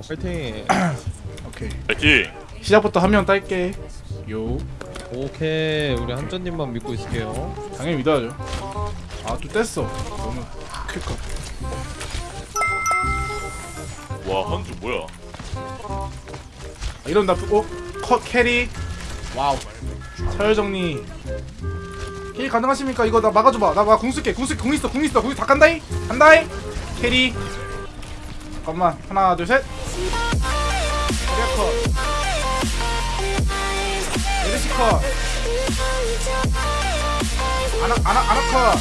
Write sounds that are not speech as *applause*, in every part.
어 파이팅. *clears throat* 오케이. 파이팅. 시작부터 한 명 딸게. 요. 오케이. 우리 한전님만 믿고 있을게요. 당연히 믿어야죠. 아또 뗐어. 너무 클컷 와 한주 뭐야? 아, 이런 나 어? 컷 캐리. 와우. 서열 정리. 캐리 가능하십니까? 이거 나 막아줘봐. 나궁 쓸게. 궁 쓸게. 궁 있어. 궁 있어. 궁 다 간다이 간다이 carry 잠깐만. 하나 둘셋. carry 컷 메르시 컷 아나 아나 아나 컷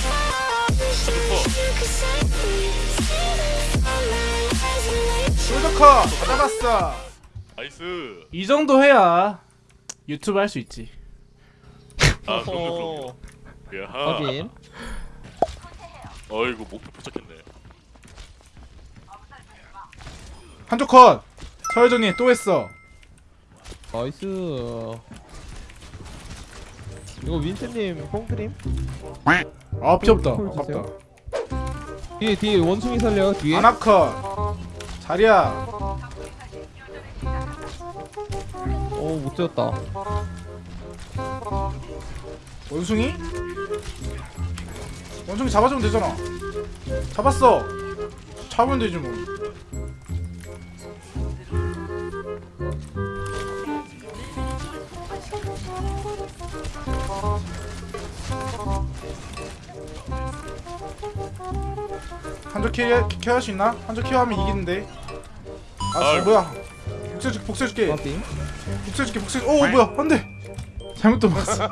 솔저 컷 잡았어. Nice. 이 정도 해야 유튜브 할 수 있지. 아 그럼요 어, 그럼요. 야하 확인. 어이구 목표 포착했네 한쪽 컷! 서열정리 또 했어. 나이스. 이거 윈트님 뽕크림? 아 피없다. 콜 아깝다. 뒤에 뒤에 원숭이 살려 뒤에. 아나컷! 자리야! 어못 지었다. 원숭이? 원숭이 잡아주면 되잖아. 잡았어. 잡으면 되지 뭐 한쪽 키어 키어 할수 있나? 한쪽 키어 하면 이기는데. 아 아이고. 뭐야? 복수해줄게 복수해줄게. 복수해줄게 복수 오 뭐야? 안돼. 잘못 들어갔어. *laughs*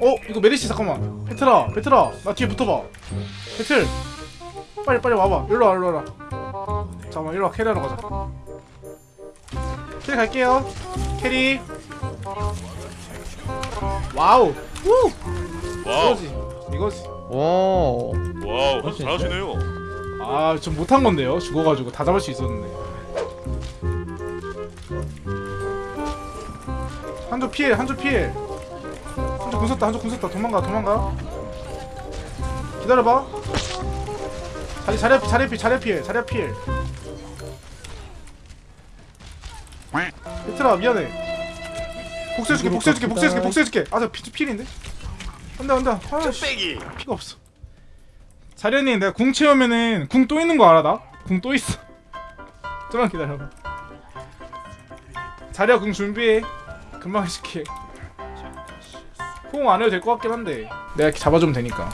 어 이거 메르시 잠깐만. 베트라 베트라. 나 뒤에 붙어봐. 베틀. 빨리 빨리 와봐. 일로와 일로와 잠깐만 일로와. carry하러 가자. carry 갈게요. Carry wow. 우! Wow. 이거지 이거지. 와 Wow 진짜? 잘하시네요. 아좀 못한 건데요 죽어가지고. 다 잡을 수 있었는데. 한조 피해 한조 피해. 한조 궁 썼다 한조 궁 썼다. 도망가 도망가. 기다려봐. 자리 자리 앞 자리 앞 자리 피해 자리 앞 피해. 얘들아 미안해 복수해줄게 복수해줄게 복수해줄게 복수해줄게 아저 피 필인데 안돼 안돼 아씨 빼기 피가 없어. 자리야님 내가 궁 채우면은 궁 또 있는 거 알아 나? 궁 또 있어. *laughs* 좀만 기다려봐. 자리야 궁 준비해. 금방 해줄게. 호응 안 해도 될 것 같긴 한데 내가 이렇게 잡아주면 되니까.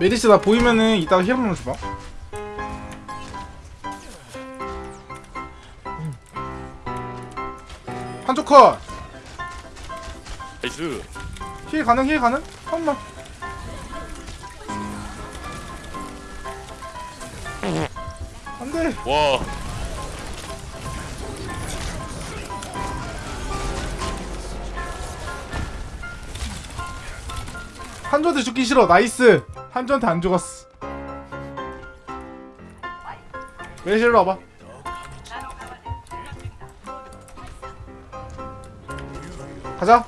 메르시 나 보이면은 이따가 heal 한번 줘봐. 한쪽 컷. 나이스. 힐 가능 힐 가능? 한번. 안돼. 와. 한조한테 죽기 싫어. 나이스. 한조한테 안 죽었어. 메르시 와봐 가자.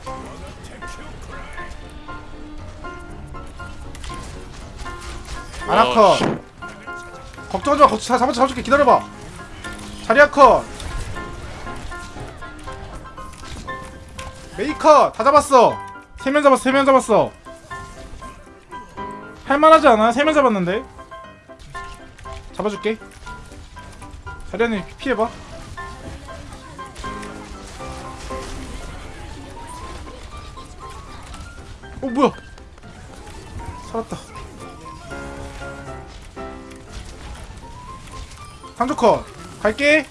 아나 컷 걱정하지 마. 걱정 잡아 잡아줄게 기다려봐. 자리야 컷 메이 컷 다 잡았어. 세 명 잡았어 세 명 잡았어. 할만하지 않아? 세 명 잡았는데? 잡아줄게. 자리아님 피해봐 어 뭐야 살았다 한조커 갈게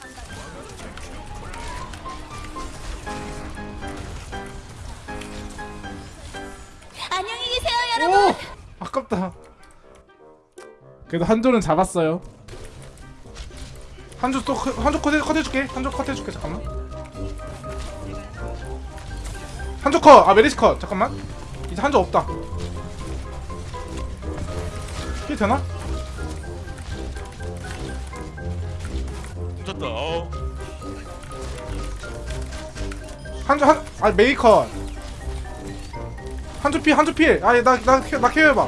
안녕히 계세요, 여러분. 오! 아깝다. 그래도 한조는 잡았어요. 한조 또 컷- 한조 컷, 해- 컷 해줄게. 한조 컷 해줄게. 잠깐만. 한조 컷. 아 메르시 컷. 잠깐만. 이제 한조 없다. 이게 되나? 훔쳤다 어 한조 한. 아 메이 컷. 한조 피 한조 피. 아나나 나 케어해봐.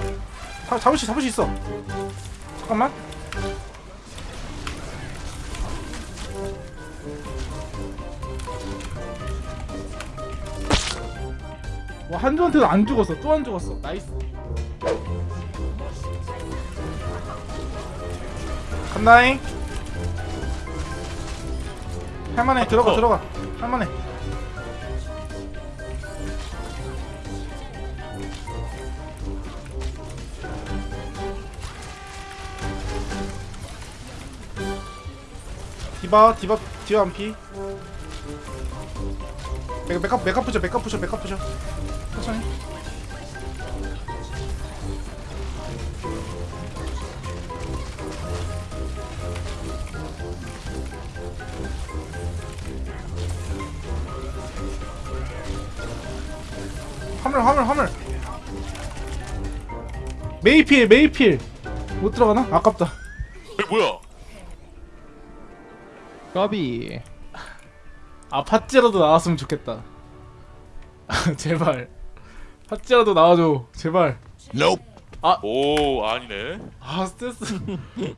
잡을 수 잡을 수 있어. 잠깐만 와 한조한테도 안 죽었어. 또 안 죽었어. nice. 간다잉. 할만해. 들어가 어. 들어가. 할만해. 디바 디바 디바 안피 메- 메카 메카 부셔 메카 부셔 메카 부셔. 천천히. 화물 화물 화물. 메이필 메이필. 못 들어가나? 아깝다. 에 뭐야? 까비 아 팥찌라도 나왔으면 좋겠다. *laughs* 제발. 팥찌라도 나와줘. 제발. 오 아니네. 아 스트레스 *laughs*